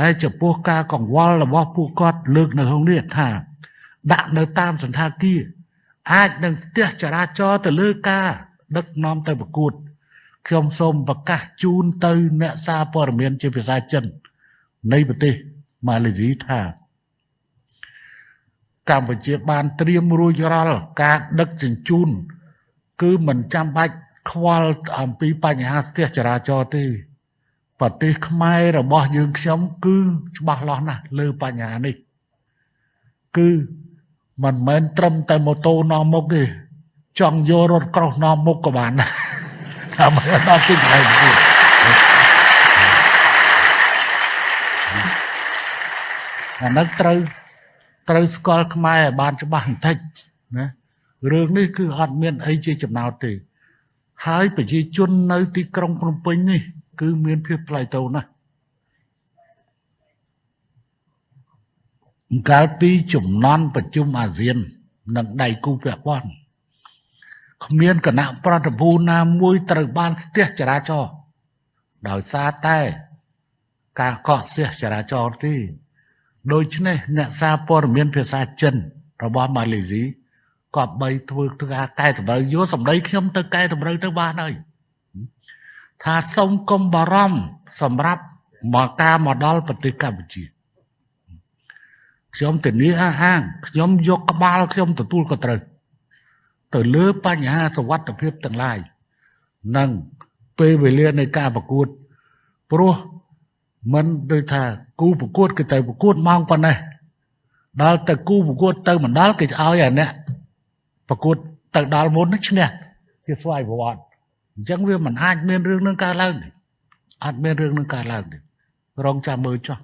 ហើយចំពោះការកង្វល់របស់ពួកគាត់លើកនៅក្នុងនេះថា ដាក់នៅតាមសន្តាគារអាចនឹងស្ទះចរាចរណ៍ទៅលើការ ដឹកនាំទៅប្រកួតខ្ញុំសូមប្រកាសជូនទៅ អ្នកសារព័ត៌មានជាភាសាចិន នៃប្រទេសម៉ាឡេស៊ីថាកម្ពុជាបានត្រៀមរួចរាល់ការដឹកជញ្ជូន គឺមិនចាំបាច់ខ្វល់អំពីបញ្ហាស្ទះចរាចរណ៍ទេ ប្រទេសខ្មែររបស់យើងខ្ញុំគឺច្បាស់លាស់ណាស់លើបញ្ហានេះ គឺមិនមែនត្រឹមតែម៉ូតូនាំមុខទេចង់យករថក្រោះនាំមុខក៏បានដែរតាមដល់ទីកន្លែងទៀតអានោះត្រូវត្រូវស្គាល់ខ្មែរឲ្យបានច្បាស់បន្តិចណារឿងនេះគឺអត់មានអីជាចំណោទទេ ហើយប្រជាជននៅទីក្រុងភ្នំពេញនេះ គឺមានភាពថ្លៃថ្នូរណាស់កាលពីចំណន់ប្រជុំអាស៊ាន និងដៃគូពាក់ព័ន្ធគ្មានគណៈប្រតិភូណាមួយត្រូវបានស្ទះចរាចរណ៍ដោយសារតែការកកស្ទះចរាចរណ៍ទេដូច្នេះអ្នកសារព័ត៌មានភាសាចិន របស់ម៉ាឡេស៊ីក៏បីធ្វើការកែតម្រូវយកសម្ដីខ្ញុំទៅកែតម្រូវទៅបានហើយ ថាសូមកុំបារម្ភសម្រាប់មកការមកដល់ប្រទេសកម្ពុជាខ្ញុំធានាអះអាងខ្ញុំយកក្បាលខ្ញុំទទួលក៏ត្រូវទៅលើបញ្ហាសវត្ថភាពទាំងឡាយនិងពេលវេលានៃការប្រកួតព្រោះមិនដូចថាគូប្រកួត គេទៅប្រកួតម៉ោងប៉ុណ្ណេះដល់ទៅគូប្រកួតទៅមិនដល់គេឲ្យអាអ្នកប្រកួតទៅដល់មុនឈ្នះគេស្វ័យប្រវត្តិ អញ្ចឹងវាមិនអាចមានរឿងនឹងកើតឡើងទេអត់មានរឿងនឹងកើតឡើងទេរងចាំមើលចុះ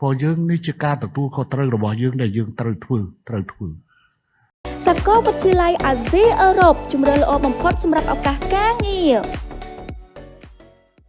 ព្រោះយើងនេះជាការទទួលខុសត្រូវរបស់យើងដែលយើងត្រូវធ្វើត្រូវធ្វើសាកលវិទ្យាល័យអាស៊ីអឺរ៉ុបជំរឿនល្អបំផុតសម្រាប់ឱកាសការងារ